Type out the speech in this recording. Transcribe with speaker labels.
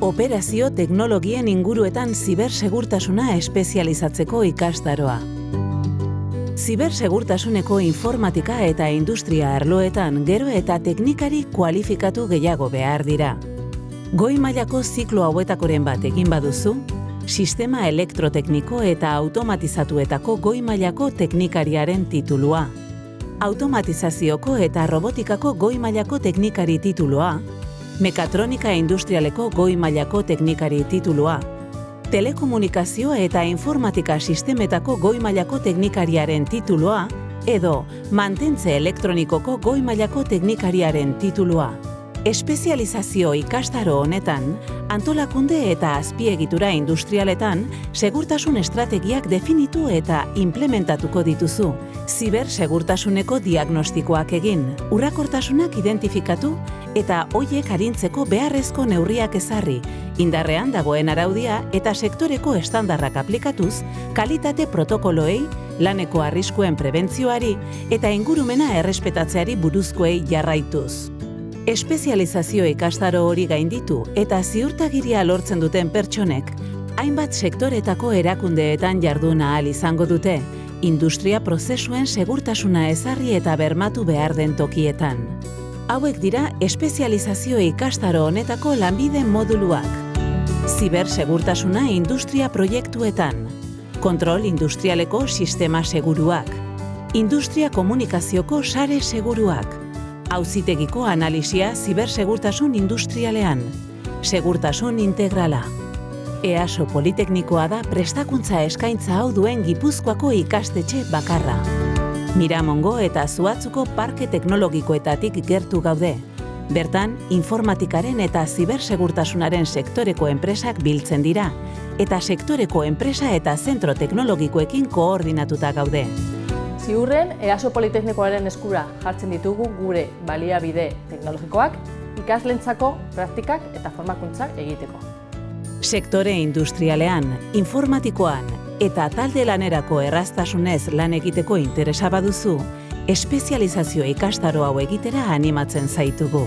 Speaker 1: Operazio teknologien inguruetan zibersegurtasuna espezializatzeko ikastaroa. Zibersegurtasuneko informatika eta industria arloetan gero eta teknikari kualifikatu gehiago behar dira. Goi mailako ziklo hauetakoren bat egin baduzu, sistema elektrotekniko eta automatizatuetako goi mailako teknikariaren titulua. Automatizazioko eta robotikako goi mailako teknikari titulua, mekatronika industrialeko goi mailako teknikari titulua, telekomunikazio eta informatika sistemetako goi mailako teknikariaren titulua, edo mantentze elektronikoko goi mailako teknikariaren titulua. Espezializazio ikastaro honetan, antolakunde eta azpiegitura industrialetan segurtasun estrategiak definitu eta implementatuko dituzu. Ziber segurtasuneko diagnostikoak egin, urrakortasunak identifikatu eta hoiek arintzeko beharrezko neurriak ezarri, indarrean dagoen araudia eta sektoreko estandarrak aplikatuz, kalitate protokoloei, laneko arriskuen prebentzioari eta ingurumena errespetatzeari buruzkoei jarraituz. Espezializazio ikastaro hori gainditu eta ziurtagiria lortzen duten pertsonek, hainbat sektoretako erakundeetan jarduna ahal izango dute, industria prozesuen segurtasuna ezarri eta bermatu behar den tokietan. Hauek dira espezializazio ikastaro honetako lanbide moduluak. Zibersegurtasuna industria proiektuetan, kontrol industrialeko sistema seguruak, industria komunikazioko sare seguruak, auzitegiko analisia zibersegurtasun industrialean, segurtasun integrala. EASO Politeknikoa da prestakuntza eskaintza hau duen Gipuzkoako ikastetxe bakarra. Miramongo eta Zuatzuko parke teknologikoetatik gertu gaude. Bertan, informatikaren eta zibersegurtasunaren sektoreko enpresak biltzen dira, eta sektoreko enpresa eta zentro teknologikoekin koordinatuta gaude.
Speaker 2: Ziurren, EASO Politeknikoaren eskura jartzen ditugu gure baliabide teknologikoak, ikaslentzako praktikak eta formakuntzak egiteko.
Speaker 1: Sektore industrialean, informatikoan eta talde lanerako erraztasunez lan egiteko interesa baduzu, espezializazio ikastaro hau egitera animatzen zaitugu.